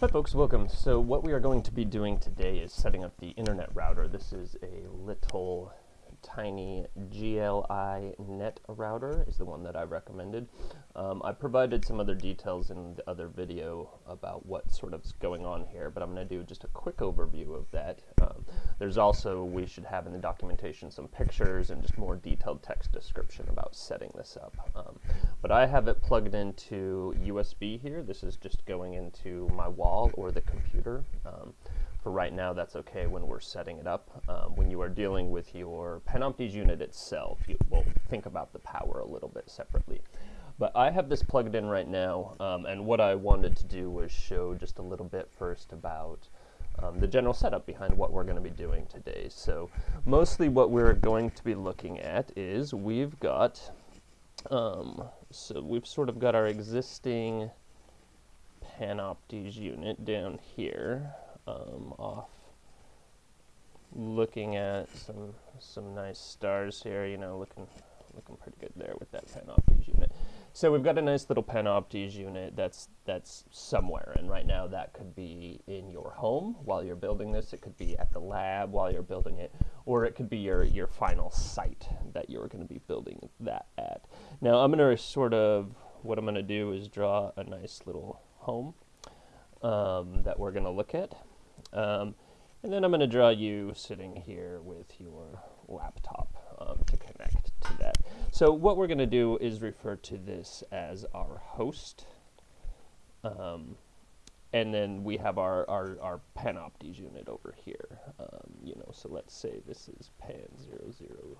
Hi folks, welcome. So what we are going to be doing today is setting up the internet router. This is a little tiny GL.iNet router is the one that I recommended. Um, I provided some other details in the other video about what sort of is going on here, but I'm going to do just a quick overview of that. Um, there's also, we should have in the documentation some pictures and just more detailed text description about setting this up. Um, but I have it plugged into USB here. This is just going into my wall or the computer. For right now, that's okay when we're setting it up. Um, when you are dealing with your Panoptes unit itself, you will think about the power a little bit separately. But I have this plugged in right now, um, and what I wanted to do was show just a little bit first about um, the general setup behind what we're going to be doing today. So mostly what we're going to be looking at is we've got, um, so we've sort of got our existing Panoptes unit down here um, off looking at some some nice stars here, you know, looking looking pretty good there with that Panoptes unit. So we've got a nice little Panoptes unit that's that's somewhere, and right now that could be in your home while you're building this. It could be at the lab while you're building it, or it could be your your final site that you're going to be building that at. Now I'm going to sort of what I'm going to do is draw a nice little home um, that we're going to look at. Um, and then I'm going to draw you sitting here with your laptop um, to connect to that. So what we're going to do is refer to this as our host. Um, and then we have our, our, our Panoptes unit over here. Um, you know, so let's say this is pan 000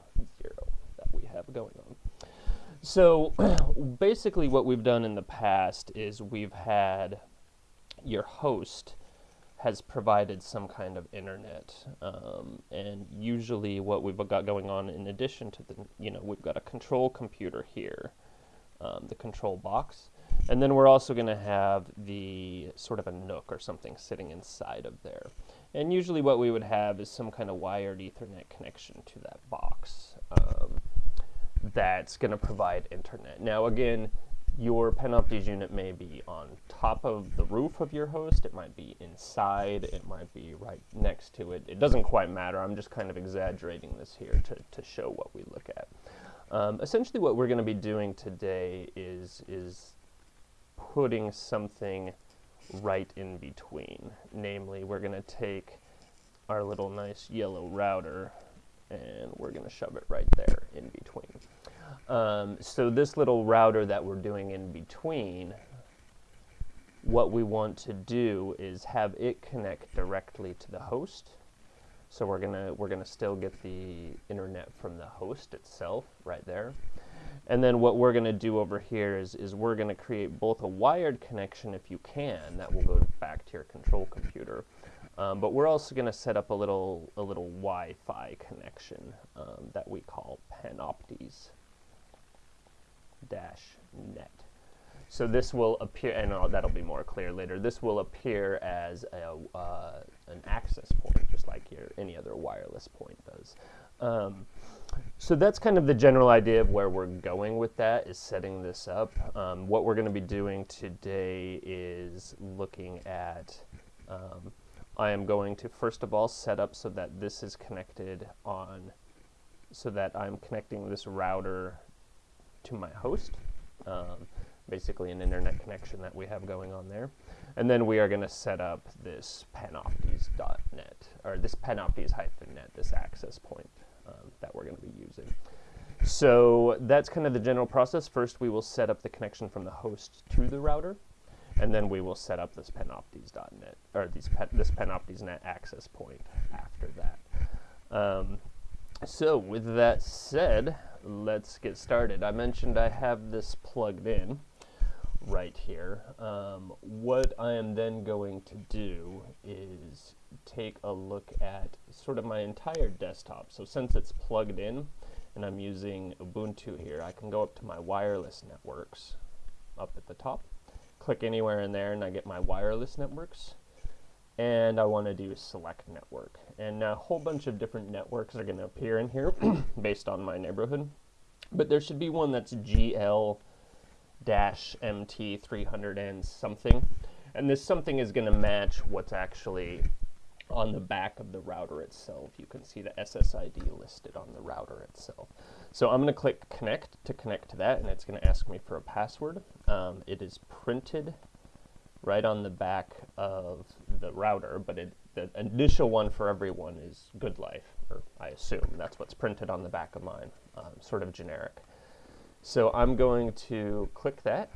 that we have going on. So basically what we've done in the past is we've had your host has provided some kind of internet. Um, and usually what we've got going on in addition to the, you know, we've got a control computer here, um, the control box. And then we're also going to have the sort of a NUC or something sitting inside of there. And usually what we would have is some kind of wired Ethernet connection to that box um, that's going to provide internet. Now again, your Panoptes unit may be on top of the roof of your host, it might be inside, it might be right next to it. It doesn't quite matter. I'm just kind of exaggerating this here to, to show what we look at. Um, essentially what we're going to be doing today is, is putting something right in between. Namely, we're going to take our little nice yellow router and we're going to shove it right there in between. Um, so this little router that we're doing in between, what we want to do is have it connect directly to the host. So we're gonna we're gonna still get the internet from the host itself right there. And then what we're gonna do over here is is we're gonna create both a wired connection if you can, that will go back to your control computer. Um, but we're also going to set up a little a little Wi-Fi connection um, that we call Panoptes dash net. So this will appear, and uh, that'll be more clear later, this will appear as a, uh, an access point, just like your, any other wireless point does. Um, so that's kind of the general idea of where we're going with that, is setting this up. Um, what we're going to be doing today is looking at, um, I am going to first of all set up so that this is connected on, so that I'm connecting this router to my host, um, basically an internet connection that we have going on there. And then we are going to set up this panoptes.net, or this panoptes-net, this access point um, that we're going to be using. So that's kind of the general process. First, we will set up the connection from the host to the router, and then we will set up this panoptes.net, or these this panoptes.net access point after that. Um, so with that said, let's get started. I mentioned I have this plugged in right here. Um, what I am then going to do is take a look at sort of my entire desktop. So since it's plugged in and I'm using Ubuntu here, I can go up to my wireless networks up at the top, click anywhere in there and I get my wireless networks and I want to do select network. And a whole bunch of different networks are going to appear in here based on my neighborhood. But there should be one that's GL-MT300 and something. And this something is going to match what's actually on the back of the router itself. You can see the SSID listed on the router itself. So I'm going to click connect to connect to that, and it's going to ask me for a password. Um, it is printed right on the back of the router, but it, the initial one for everyone is good life, or I assume that's what's printed on the back of mine, um, sort of generic. So I'm going to click that.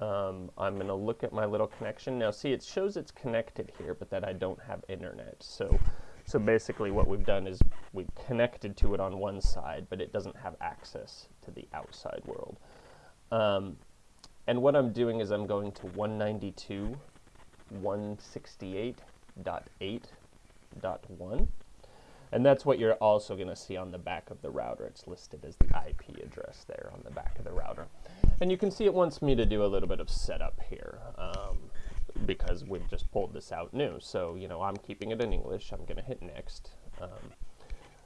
Um, I'm going to look at my little connection. Now see, it shows it's connected here, but that I don't have internet. So, so basically what we've done is we've connected to it on one side, but it doesn't have access to the outside world. Um, and what I'm doing is I'm going to 192.168.8.1. And that's what you're also going to see on the back of the router. It's listed as the IP address there on the back of the router. And you can see it wants me to do a little bit of setup here um, because we've just pulled this out new. So, you know, I'm keeping it in English. I'm going to hit next. Um,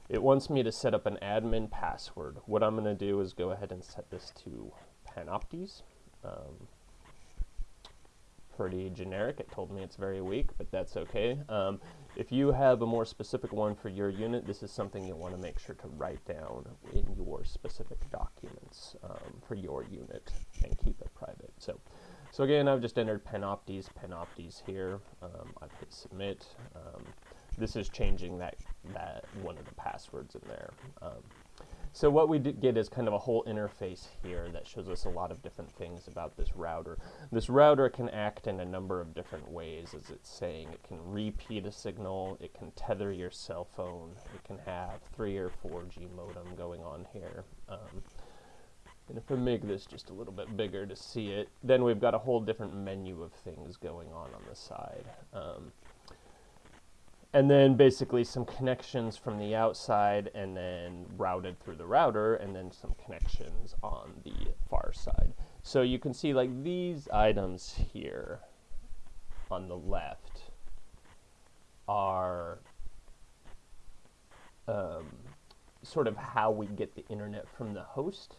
it wants me to set up an admin password. What I'm going to do is go ahead and set this to Panoptes. Um, pretty generic. It told me it's very weak, but that's okay. Um, if you have a more specific one for your unit, this is something you'll want to make sure to write down in your specific documents um, for your unit and keep it private. So, so again, I've just entered Panoptes, Panoptes here. Um, I've hit submit. Um, this is changing that, that one of the passwords in there. So what we get is kind of a whole interface here that shows us a lot of different things about this router. This router can act in a number of different ways, as it's saying. It can repeat a signal, it can tether your cell phone, it can have 3 or 4G modem going on here. Um, and if I make this just a little bit bigger to see it, then we've got a whole different menu of things going on on the side. Um, and then basically some connections from the outside and then routed through the router and then some connections on the far side. So you can see like these items here on the left are um, sort of how we get the internet from the host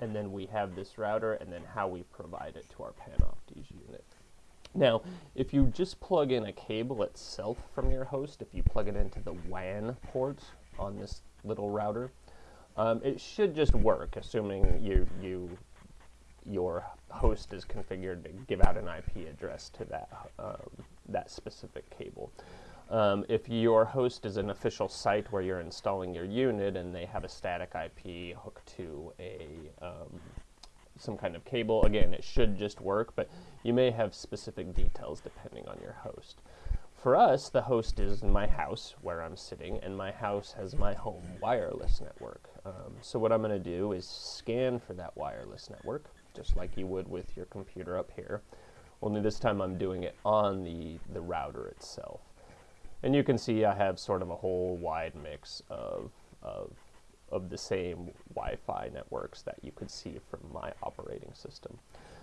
and then we have this router and then how we provide it to our Panoptes unit. Now, if you just plug in a cable itself from your host, if you plug it into the WAN port on this little router, um, it should just work, assuming you, you, your host is configured to give out an IP address to that, um, that specific cable. Um, if your host is an official site where you're installing your unit and they have a static IP hooked to a um, some kind of cable. Again, it should just work, but you may have specific details depending on your host. For us, the host is in my house where I'm sitting, and my house has my home wireless network. Um, so what I'm going to do is scan for that wireless network, just like you would with your computer up here. Only this time I'm doing it on the, the router itself. And you can see I have sort of a whole wide mix of, of of the same Wi-Fi networks that you could see from my operating system.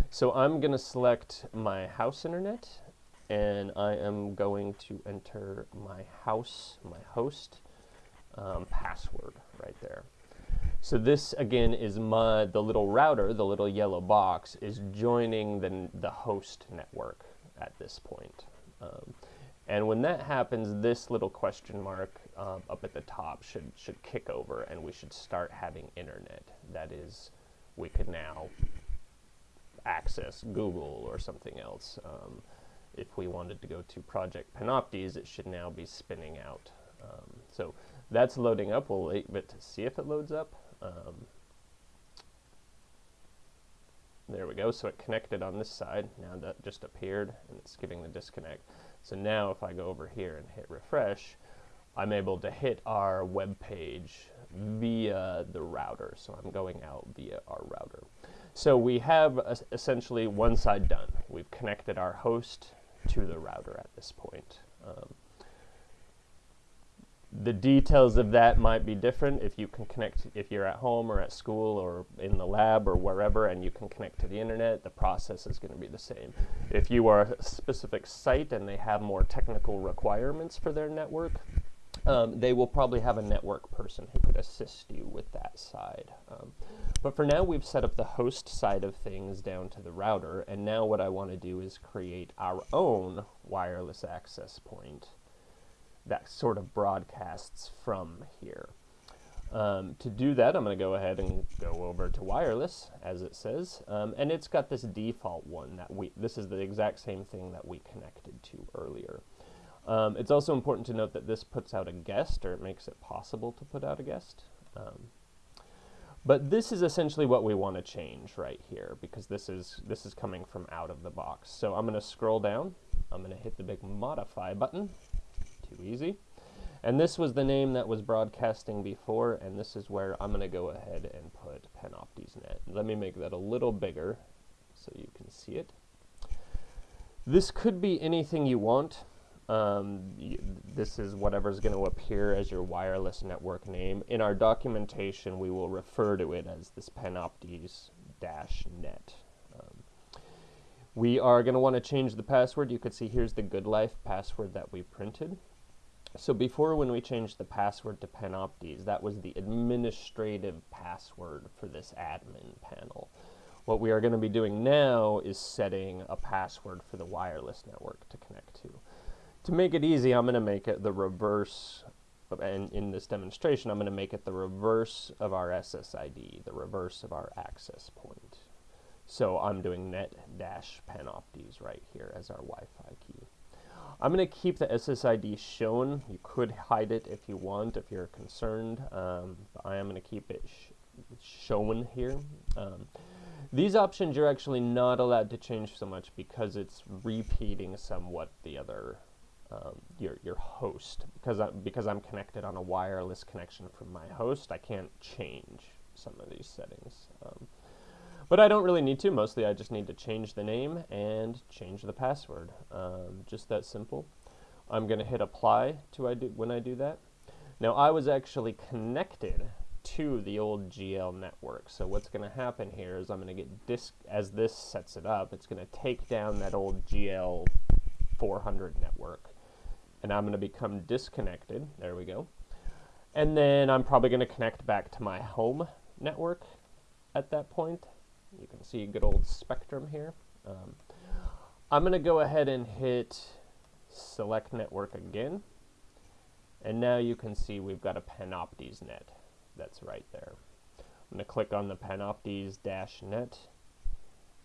So I'm going to select my house internet and I am going to enter my house, my host um, password right there. So this again is my the little router, the little yellow box is joining the, the host network at this point. Um, and when that happens, this little question mark um, up at the top should, should kick over and we should start having internet. That is, we could now access Google or something else. Um, if we wanted to go to Project Panoptes, it should now be spinning out. Um, so that's loading up. We'll wait a bit to see if it loads up. Um, there we go. So it connected on this side. Now that just appeared and it's giving the disconnect. So now if I go over here and hit refresh, I'm able to hit our web page via the router. So I'm going out via our router. So we have essentially one side done. We've connected our host to the router at this point. Um, the details of that might be different if you can connect, if you're at home or at school or in the lab or wherever and you can connect to the internet, the process is going to be the same. If you are a specific site and they have more technical requirements for their network, um, they will probably have a network person who could assist you with that side. Um, But for now, we've set up the host side of things down to the router, and now what I want to do is create our own wireless access point that sort of broadcasts from here. Um, to do that, I'm going to go ahead and go over to wireless, as it says, um, and it's got this default one that we, this is the exact same thing that we connected to earlier. Um, it's also important to note that this puts out a guest, or it makes it possible to put out a guest. Um, but this is essentially what we want to change right here, because this is, this is coming from out of the box. So I'm going to scroll down, I'm going to hit the big modify button, too easy. And this was the name that was broadcasting before, and this is where I'm going to go ahead and put Panoptes-net. Let me make that a little bigger so you can see it. This could be anything you want. Um, this is whatever's going to appear as your wireless network name. In our documentation, we will refer to it as this Panoptes-net. Um, we are going to want to change the password. You could see here's the Good Life password that we printed. So before when we changed the password to Panoptes, that was the administrative password for this admin panel. What we are going to be doing now is setting a password for the wireless network to connect to. To make it easy, I'm going to make it the reverse, and in this demonstration, I'm going to make it the reverse of our SSID, the reverse of our access point. So I'm doing net dash panoptes right here as our Wi-Fi key. I'm going to keep the SSID shown. You could hide it if you want, if you're concerned. Um, I am going to keep it sh shown here. Um, these options you're actually not allowed to change so much because it's repeating somewhat the other um, your your host because I because I'm connected on a wireless connection from my host. I can't change some of these settings. Um, but I don't really need to. Mostly I just need to change the name and change the password. Um, just that simple. I'm going to hit apply to I do, when I do that. Now I was actually connected to the old GL network. So what's going to happen here is I'm going to get disk as this sets it up, it's going to take down that old GL 400 network and I'm going to become disconnected. There we go. And then I'm probably going to connect back to my home network at that point. You can see a good old spectrum here. Um, I'm going to go ahead and hit select network again. And now you can see we've got a Panoptes net that's right there. I'm going to click on the Panoptes-net.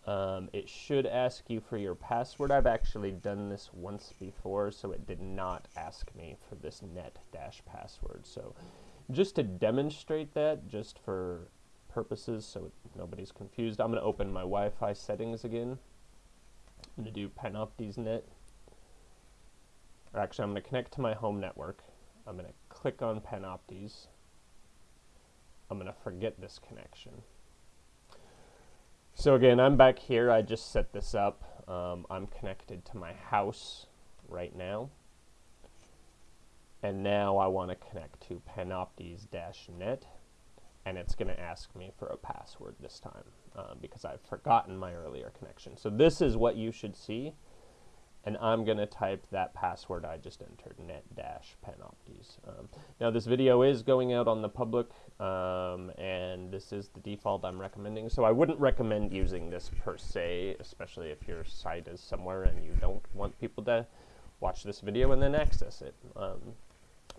Um, it should ask you for your password. I've actually done this once before, so it did not ask me for this net dash password. So just to demonstrate that, just for purposes so nobody's confused. I'm going to open my Wi-Fi settings again. I'm going to do Panoptes-net. Or actually, I'm going to connect to my home network. I'm going to click on Panoptes. I'm going to forget this connection. So again, I'm back here. I just set this up. Um, I'm connected to my house right now. And now I want to connect to Panoptes-net and it's going to ask me for a password this time uh, because I've forgotten my earlier connection. So this is what you should see, and I'm going to type that password I just entered, net-panoptes. Um, now this video is going out on the public, um, and this is the default I'm recommending, so I wouldn't recommend using this per se, especially if your site is somewhere and you don't want people to watch this video and then access it. Um,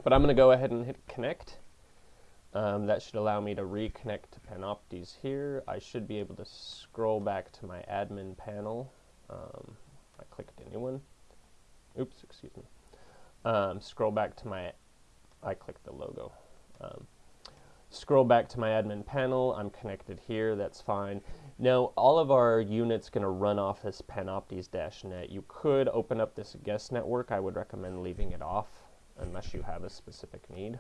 but I'm going to go ahead and hit connect. Um, that should allow me to reconnect to Panoptes here. I should be able to scroll back to my admin panel. Um, I clicked anyone. Oops, excuse me. Um, scroll back to my, I clicked the logo. Um, scroll back to my admin panel. I'm connected here. That's fine. Now, all of our units going to run off this Panoptes-net. You could open up this guest network. I would recommend leaving it off unless you have a specific need.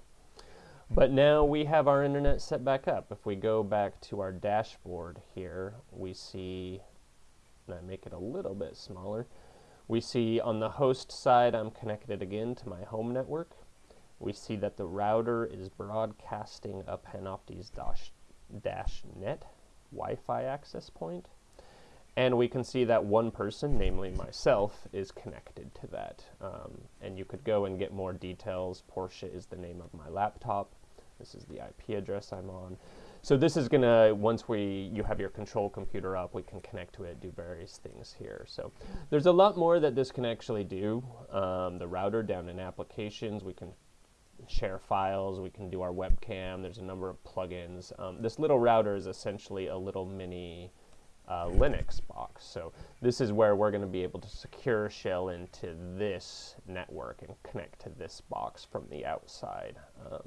But now we have our internet set back up. If we go back to our dashboard here, we see, and I make it a little bit smaller, we see on the host side I'm connected again to my home network. We see that the router is broadcasting a Panoptes dash, dash net Wi-Fi access point. And we can see that one person, namely myself, is connected to that. Um, and you could go and get more details. Portia is the name of my laptop. This is the IP address I'm on. So this is gonna, once we, you have your control computer up, we can connect to it, do various things here. So there's a lot more that this can actually do. Um, the router down in applications, we can share files, we can do our webcam, there's a number of plugins. Um, this little router is essentially a little mini uh, Linux box. So this is where we're going to be able to secure shell into this network and connect to this box from the outside. Um,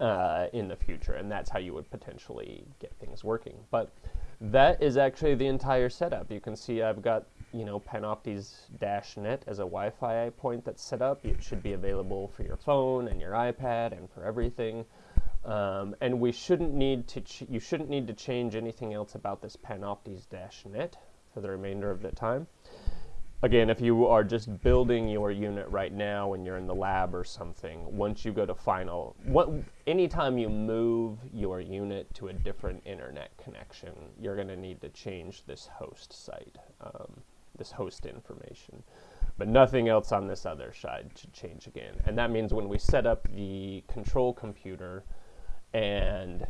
uh, in the future, and that's how you would potentially get things working. But that is actually the entire setup. You can see I've got you know Panoptes-net as a Wi-Fi point that's set up. It should be available for your phone and your iPad and for everything. Um, and we shouldn't need to you shouldn't need to change anything else about this Panoptes-net for the remainder of the time again, if you are just building your unit right now and you're in the lab or something, once you go to final, what, anytime you move your unit to a different internet connection, you're going to need to change this host site, um, this host information. But nothing else on this other side should change again. And that means when we set up the control computer and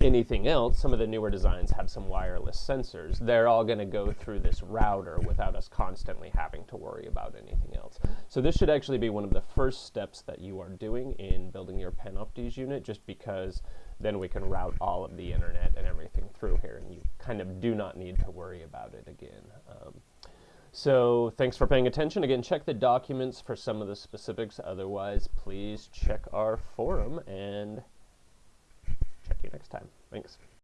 anything else, some of the newer designs have some wireless sensors. They're all going to go through this router without us constantly having to worry about anything else. So this should actually be one of the first steps that you are doing in building your Panoptes unit, just because then we can route all of the internet and everything through here, and you kind of do not need to worry about it again. Um, so thanks for paying attention. Again, check the documents for some of the specifics. Otherwise, please check our forum and Check you next time. Thanks.